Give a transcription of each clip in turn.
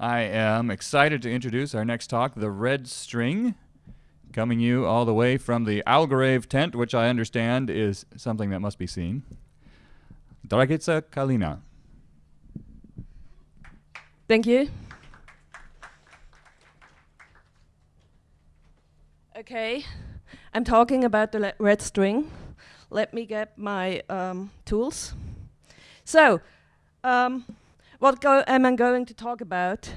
I am excited to introduce our next talk, The Red String, coming you all the way from the Algorave tent, which I understand is something that must be seen. Dragica Kalina. Thank you. Okay, I'm talking about the red string. Let me get my um, tools. So, um, what am I going to talk about?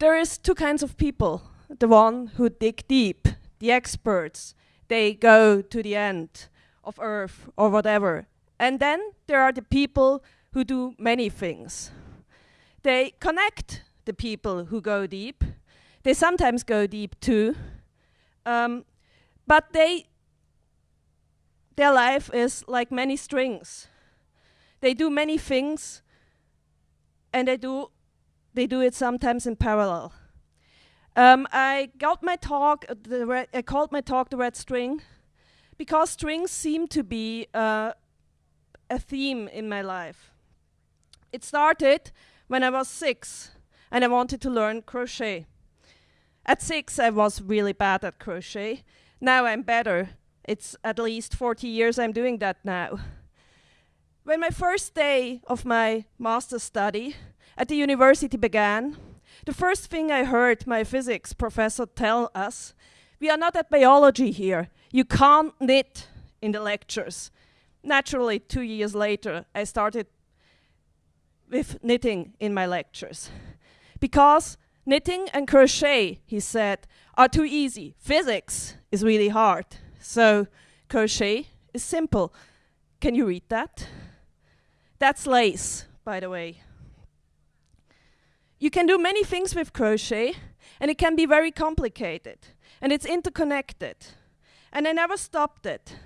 There is two kinds of people. The one who dig deep, the experts, they go to the end of Earth or whatever. And then there are the people who do many things. They connect the people who go deep. They sometimes go deep too. Um, but they, their life is like many strings. They do many things, and they do, they do it sometimes in parallel. Um, I got my talk, uh, I called my talk the red string, because strings seem to be uh, a theme in my life. It started when I was six, and I wanted to learn crochet. At six, I was really bad at crochet. Now I'm better. It's at least 40 years I'm doing that now. When my first day of my master's study at the university began, the first thing I heard my physics professor tell us, we are not at biology here. You can't knit in the lectures. Naturally, two years later, I started with knitting in my lectures. Because knitting and crochet, he said, are too easy. Physics is really hard. So crochet is simple. Can you read that? That's lace, by the way. You can do many things with crochet, and it can be very complicated, and it's interconnected. And I never stopped it.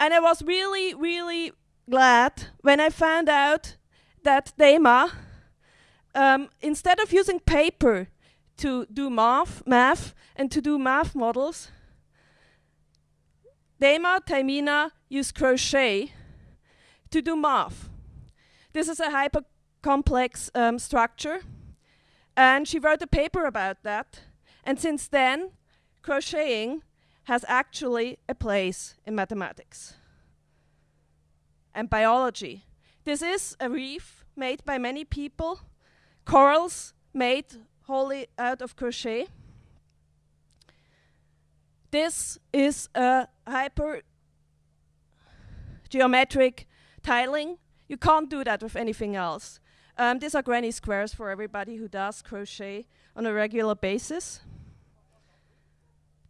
And I was really, really glad when I found out that Daina, um, instead of using paper to do math, math and to do math models, Daina Taimina used crochet to do math. This is a hyper complex um, structure, and she wrote a paper about that. And since then, crocheting has actually a place in mathematics and biology. This is a reef made by many people, corals made wholly out of crochet. This is a hyper geometric tiling. You can't do that with anything else. Um, these are granny squares for everybody who does crochet on a regular basis.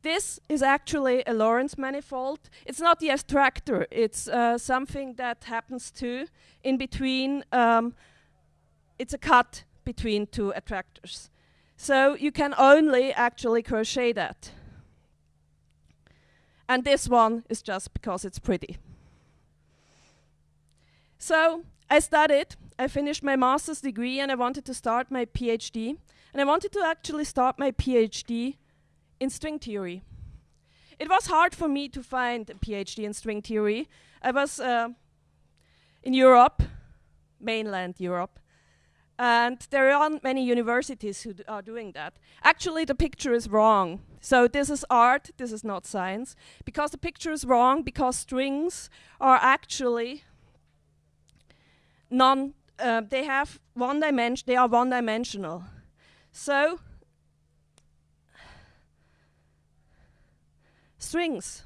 This is actually a Lorenz manifold. It's not the attractor, it's uh, something that happens too in between, um, it's a cut between two attractors. So you can only actually crochet that. And this one is just because it's pretty. So I studied, I finished my master's degree and I wanted to start my PhD. And I wanted to actually start my PhD in string theory. It was hard for me to find a PhD in string theory. I was uh, in Europe, mainland Europe, and there aren't many universities who are doing that. Actually, the picture is wrong. So this is art, this is not science. Because the picture is wrong, because strings are actually non, uh, they have one dimension, they are one dimensional. So, strings.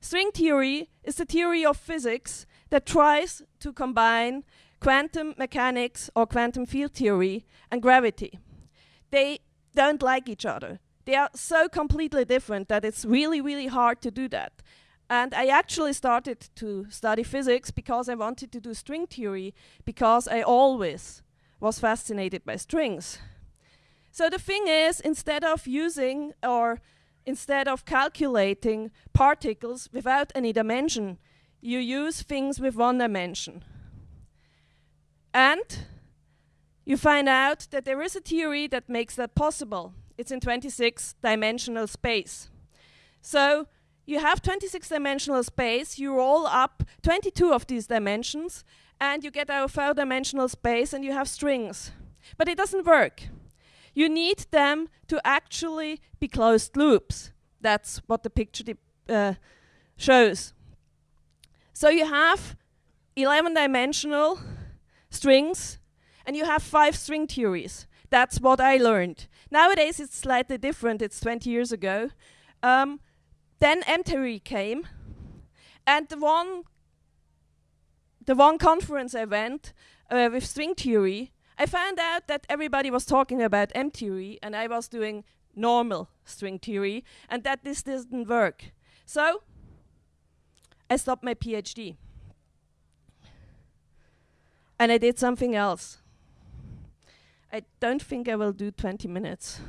String theory is the theory of physics that tries to combine quantum mechanics or quantum field theory and gravity. They don't like each other. They are so completely different that it's really, really hard to do that. And I actually started to study physics because I wanted to do string theory because I always was fascinated by strings. So the thing is, instead of using or instead of calculating particles without any dimension, you use things with one dimension. And you find out that there is a theory that makes that possible. It's in 26 dimensional space. So you have 26 dimensional space, you roll up 22 of these dimensions, and you get our four-dimensional space and you have strings. But it doesn't work. You need them to actually be closed loops. That's what the picture uh, shows. So you have 11-dimensional strings, and you have five string theories. That's what I learned. Nowadays it's slightly different, it's 20 years ago. Um, then M-theory came, and the one, the one conference I went uh, with string theory, I found out that everybody was talking about M-theory, and I was doing normal string theory, and that this didn't work. So I stopped my PhD. And I did something else. I don't think I will do 20 minutes.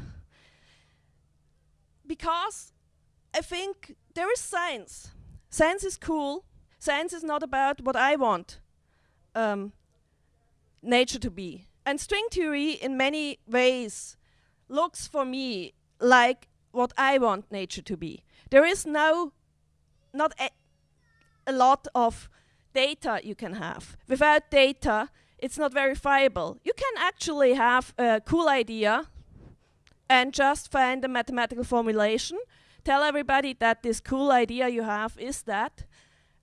Because I think there is science. Science is cool. Science is not about what I want um, nature to be. And string theory, in many ways, looks for me like what I want nature to be. There is no, not a, a lot of data you can have. Without data, it's not verifiable. You can actually have a cool idea and just find a mathematical formulation, tell everybody that this cool idea you have is that,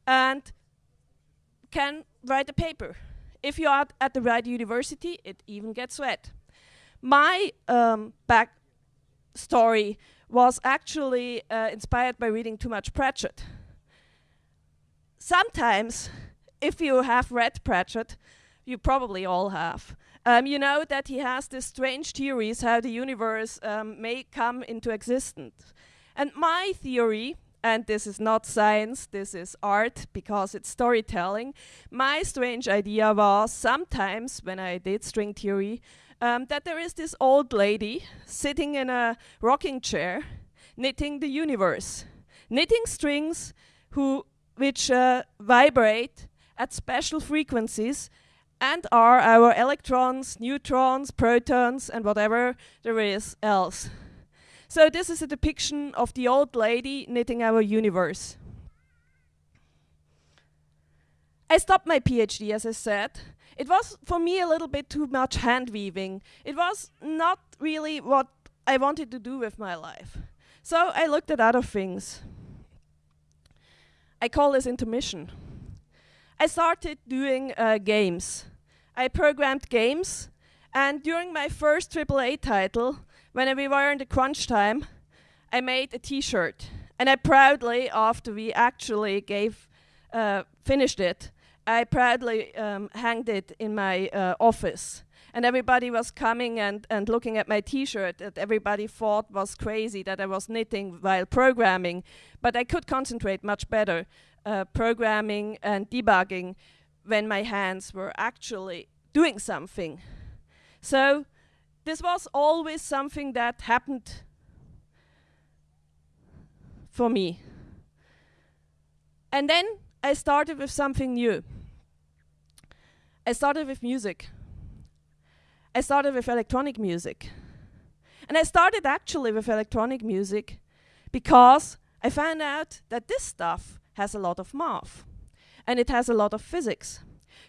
and can write a paper. If you are at the right university, it even gets read. My um, back story was actually uh, inspired by reading too much Pratchett. Sometimes, if you have read Pratchett, you probably all have. Um, you know that he has these strange theories how the universe um, may come into existence. And my theory, and this is not science, this is art because it's storytelling, my strange idea was sometimes when I did string theory, um, that there is this old lady sitting in a rocking chair knitting the universe, knitting strings who, which uh, vibrate at special frequencies and are our electrons, neutrons, protons, and whatever there is else. So this is a depiction of the old lady knitting our universe. I stopped my PhD, as I said. It was, for me, a little bit too much hand weaving. It was not really what I wanted to do with my life. So I looked at other things. I call this intermission. I started doing uh, games. I programmed games, and during my first AAA title, when we were in the crunch time, I made a T-shirt, and I proudly, after we actually gave, uh, finished it, I proudly um, hanged it in my uh, office. And everybody was coming and, and looking at my T-shirt that everybody thought was crazy that I was knitting while programming. But I could concentrate much better uh, programming and debugging when my hands were actually doing something. So this was always something that happened for me. And then I started with something new. I started with music. I started with electronic music. And I started actually with electronic music because I found out that this stuff has a lot of math and it has a lot of physics.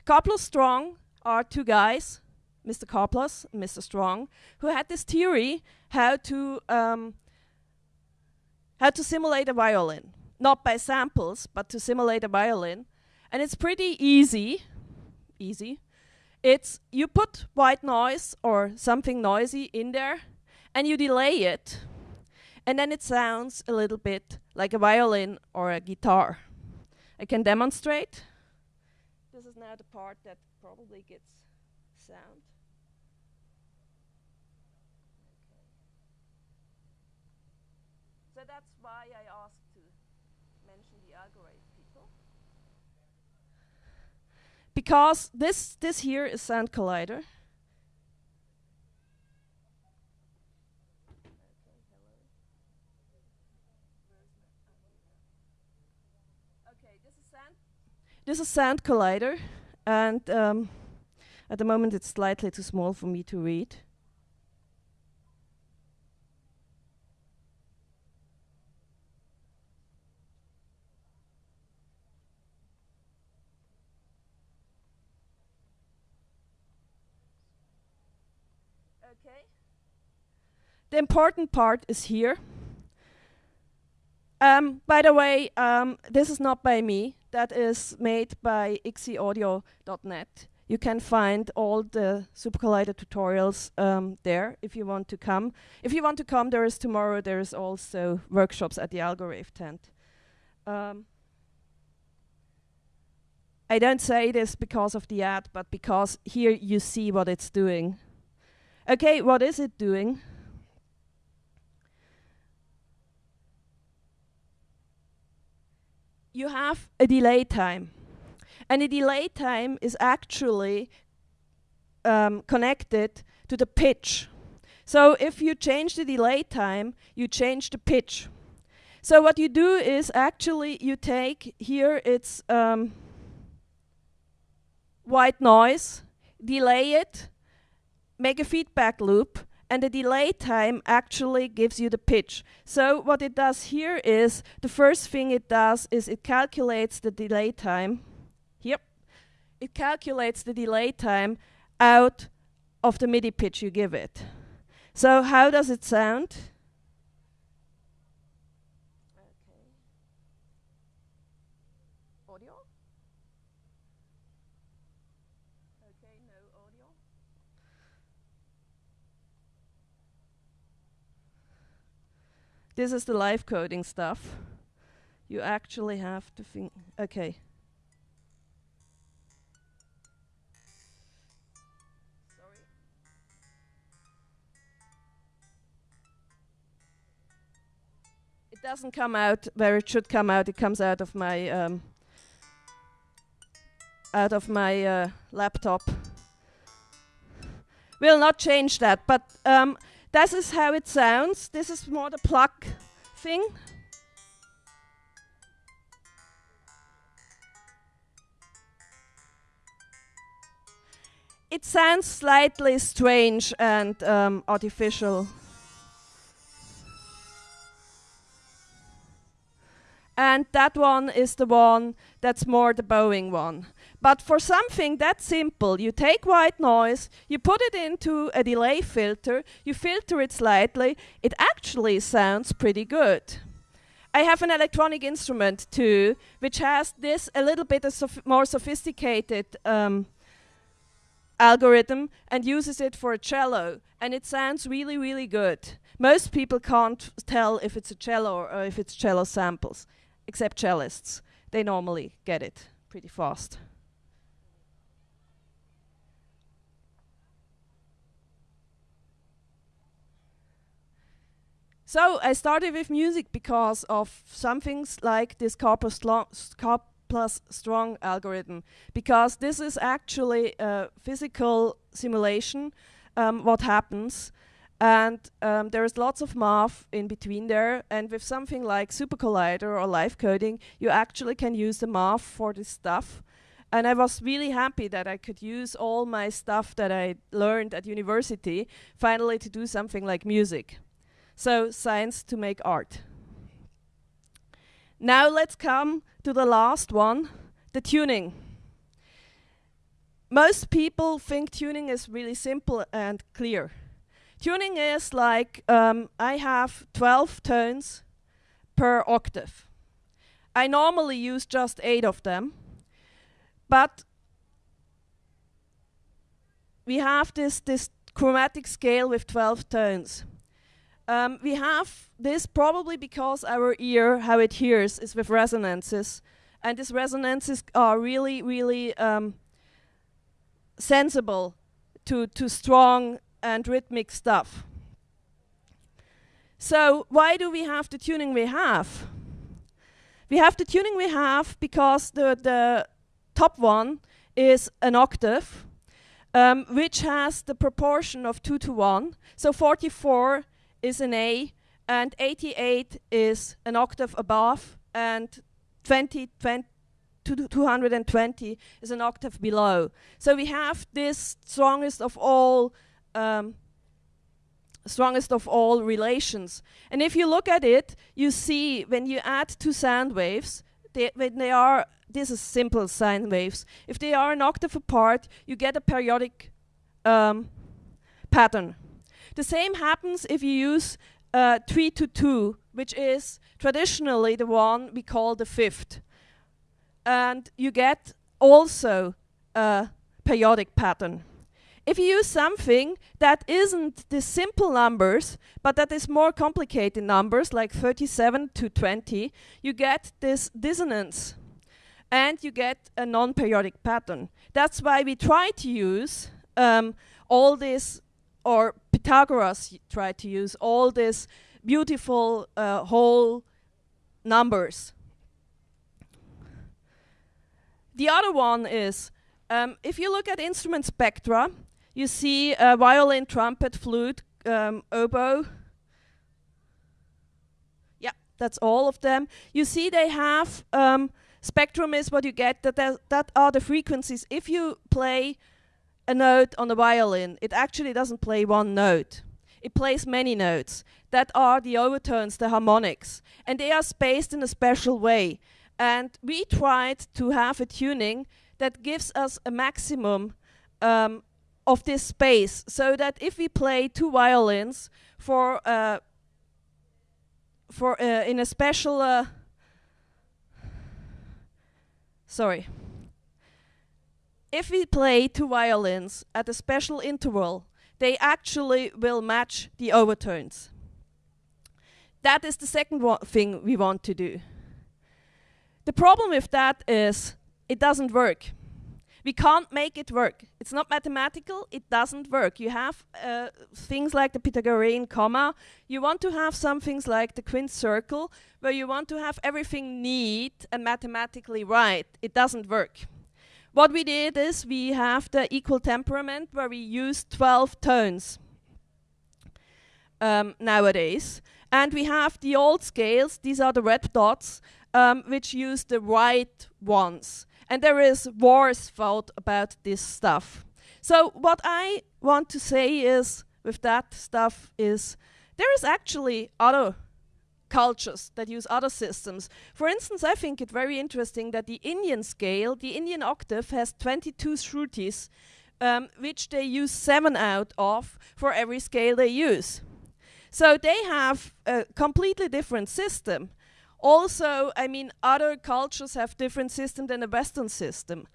Karplus Strong are two guys, Mr. Karplus and Mr. Strong, who had this theory how to um, how to simulate a violin, not by samples, but to simulate a violin, and it's pretty easy. Easy. It's you put white noise or something noisy in there, and you delay it, and then it sounds a little bit like a violin or a guitar. I can demonstrate. This is now the part that probably gets sound. So that's why I asked to mention the Algorave people. Because this, this here is Sand Collider. This is Sand Collider, and um, at the moment it's slightly too small for me to read. Okay. The important part is here. Um, by the way, um, this is not by me. That is made by ixieaudio.net. You can find all the Super Collider tutorials um, there if you want to come. If you want to come, there is tomorrow. There is also workshops at the Algorave tent. Um, I don't say this because of the ad, but because here you see what it's doing. Okay, what is it doing? You have a delay time. And the delay time is actually um, connected to the pitch. So if you change the delay time, you change the pitch. So what you do is actually you take here it's um, white noise, delay it, make a feedback loop, and the delay time actually gives you the pitch. So what it does here is, the first thing it does is it calculates the delay time. Yep. It calculates the delay time out of the MIDI pitch you give it. So how does it sound? This is the live coding stuff. You actually have to think, okay. Sorry. It doesn't come out where it should come out. It comes out of my um, out of my uh, laptop. Will not change that, but um, this is how it sounds. This is more the pluck thing. It sounds slightly strange and um, artificial. And that one is the one that's more the bowing one. But for something that simple, you take white noise, you put it into a delay filter, you filter it slightly, it actually sounds pretty good. I have an electronic instrument too, which has this a little bit more sophisticated um, algorithm and uses it for a cello, and it sounds really, really good. Most people can't tell if it's a cello or if it's cello samples, except cellists. They normally get it pretty fast. So I started with music because of some things like this K plus strong algorithm, because this is actually a physical simulation, um, what happens. And um, there is lots of math in between there. And with something like Super Collider or live coding, you actually can use the math for this stuff. And I was really happy that I could use all my stuff that I learned at university finally to do something like music. So science to make art. Now let's come to the last one, the tuning. Most people think tuning is really simple and clear. Tuning is like um, I have 12 tones per octave. I normally use just 8 of them, but we have this, this chromatic scale with 12 tones. Um, we have this probably because our ear, how it hears, is with resonances. And these resonances are really, really um, sensible to, to strong and rhythmic stuff. So why do we have the tuning we have? We have the tuning we have because the, the top one is an octave, um, which has the proportion of 2 to 1. So 44 is an A, and 88 is an octave above, and 20, 20 220 is an octave below. So we have this strongest of all um, strongest of all relations. And if you look at it, you see when you add two sound waves, they, when they are, this is simple sine waves, if they are an octave apart, you get a periodic um, pattern. The same happens if you use uh, 3 to 2, which is traditionally the one we call the fifth. And you get also a periodic pattern. If you use something that isn't the simple numbers, but that is more complicated numbers, like 37 to 20, you get this dissonance and you get a non-periodic pattern. That's why we try to use um, all this, or Pythagoras tried to use all these beautiful uh, whole numbers. The other one is, um, if you look at instrument spectra, you see a violin, trumpet, flute, um, oboe. Yeah, that's all of them. You see they have um, spectrum is what you get. That that are the frequencies. If you play a note on the violin, it actually doesn't play one note. It plays many notes. That are the overtones, the harmonics, and they are spaced in a special way. And we tried to have a tuning that gives us a maximum um, of this space so that if we play two violins for uh, for uh, in a special uh, sorry. If we play two violins at a special interval they actually will match the overtones. That is the second thing we want to do. The problem with that is it doesn't work we can't make it work. It's not mathematical, it doesn't work. You have uh, things like the Pythagorean comma. You want to have some things like the quint circle, where you want to have everything neat and mathematically right. It doesn't work. What we did is we have the equal temperament, where we use 12 tones um, nowadays. And we have the old scales, these are the red dots, um, which use the right ones. And there is wars fought about this stuff. So what I want to say is, with that stuff, is there is actually other cultures that use other systems. For instance, I think it very interesting that the Indian scale, the Indian octave, has 22 shrutis, um, which they use seven out of for every scale they use. So they have a completely different system. Also, I mean, other cultures have different system than the Western system.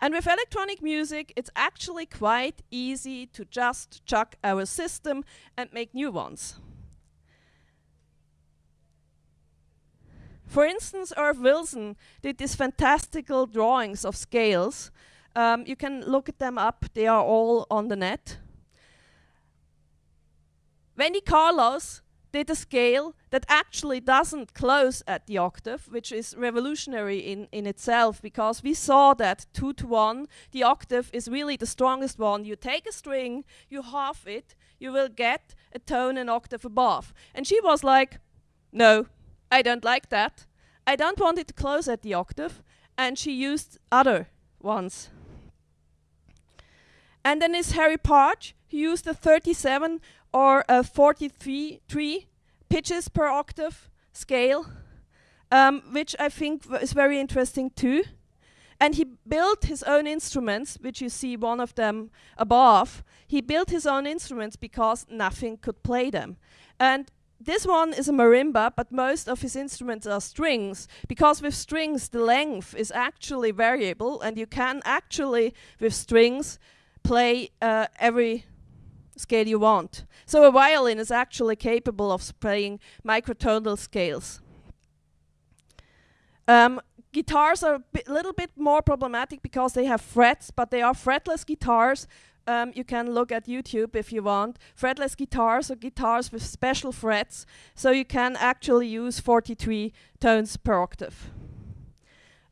And with electronic music, it's actually quite easy to just chuck our system and make new ones. For instance, Erv Wilson did these fantastical drawings of scales. Um, you can look at them up, they are all on the net. Wendy Carlos did a scale that actually doesn't close at the octave, which is revolutionary in, in itself because we saw that 2 to 1, the octave is really the strongest one. You take a string, you half it, you will get a tone an octave above. And she was like, no, I don't like that. I don't want it to close at the octave. And she used other ones. And then is Harry Partch, who used a 37 or a 43 three pitches per octave scale, um, which I think is very interesting too. And he built his own instruments, which you see one of them above. He built his own instruments because nothing could play them. And this one is a marimba, but most of his instruments are strings, because with strings the length is actually variable, and you can actually, with strings, play uh, every scale you want. So a violin is actually capable of playing microtonal scales. Um, guitars are a little bit more problematic because they have frets, but they are fretless guitars. Um, you can look at YouTube if you want. Fretless guitars or guitars with special frets, so you can actually use 43 tones per octave.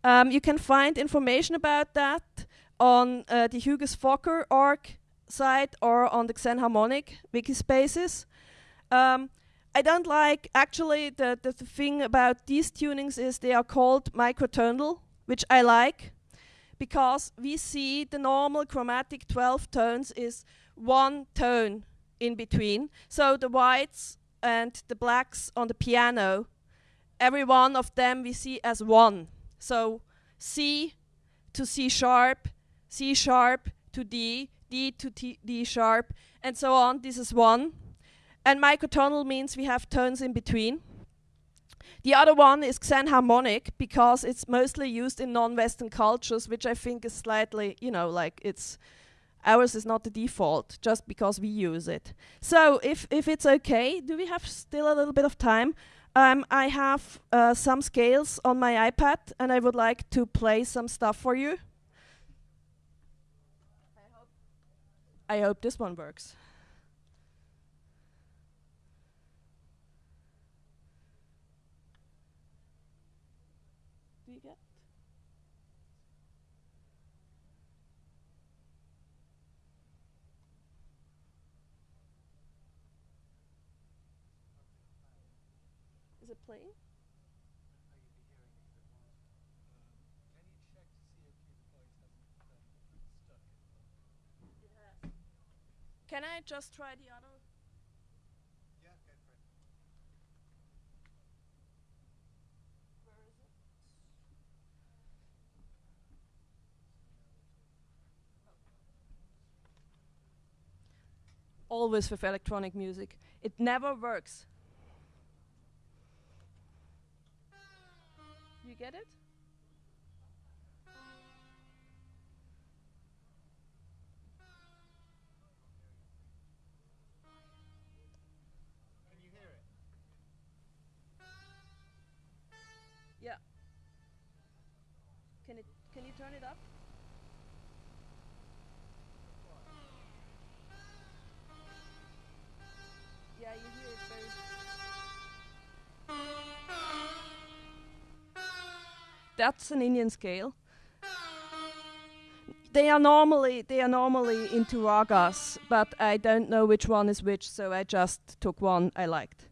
Um, you can find information about that on uh, the Huygens-Fokker org site or on the Xenharmonic wiki spaces. Um, I don't like, actually, the, the, the, thing about these tunings is they are called microtonal, which I like, because we see the normal chromatic 12 tones is one tone in between. So the whites and the blacks on the piano, every one of them we see as one. So C to C sharp, C sharp to D, D to T, D sharp, and so on. This is one. And microtonal means we have tones in between. The other one is xenharmonic because it's mostly used in non-Western cultures, which I think is slightly, you know, like it's ours is not the default just because we use it. So if if it's okay, do we have still a little bit of time? Um, I have uh, some scales on my iPad, and I would like to play some stuff for you. I hope this one works. Do you get? Is it playing? Can I just try the other? Where is it? Oh. Always with electronic music. It never works. You get it? Turn it up? Yeah, you hear it very That's an Indian scale. They are normally they are normally into ragas, but I don't know which one is which, so I just took one I liked.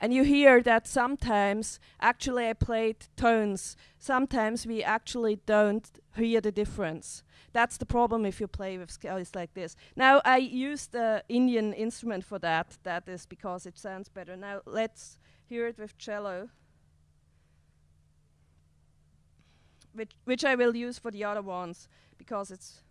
And you hear that sometimes, actually, I played tones. Sometimes we actually don't hear the difference. That's the problem if you play with scales like this. Now, I used the Indian instrument for that. That is because it sounds better. Now, let's hear it with cello, which, which I will use for the other ones because it's.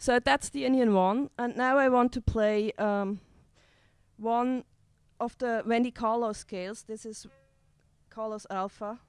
So that's the Indian one, and now I want to play um, one of the Wendy Carlos scales. This is Carlos Alpha.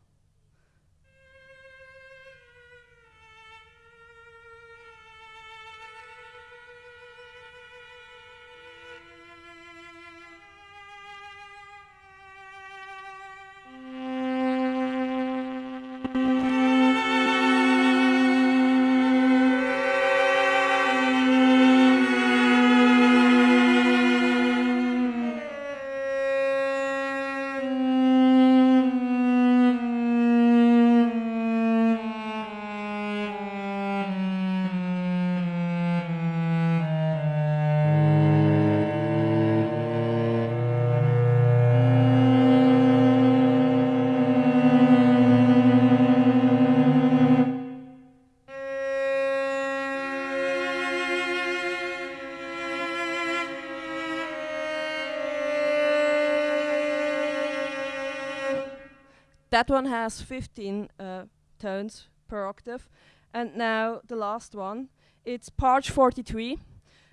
That one has 15 uh, tones per octave. And now the last one, it's Partch 43,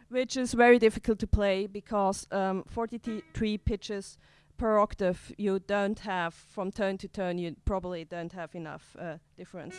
which is very difficult to play because um, 43 pitches per octave you don't have from tone to tone, you probably don't have enough uh, difference.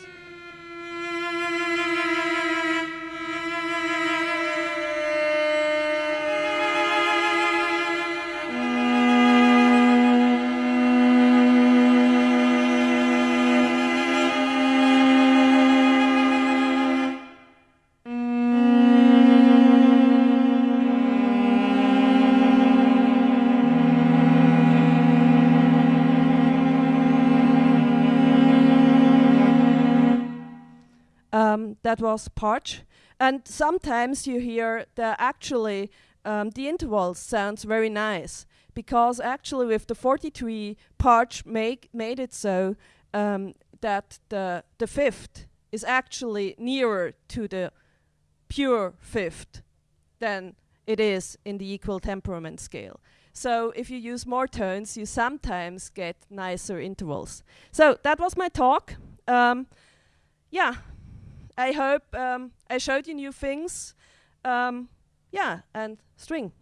Um, that was Partch. And sometimes you hear that actually um, the intervals sounds very nice because actually with the 43 Partch make made it so um, that the the fifth is actually nearer to the pure fifth than it is in the equal temperament scale. So if you use more tones, you sometimes get nicer intervals. So that was my talk. Um, yeah, I hope um, I showed you new things. Um, yeah, and string.